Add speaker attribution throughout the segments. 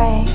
Speaker 1: pray.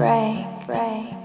Speaker 1: Break, break.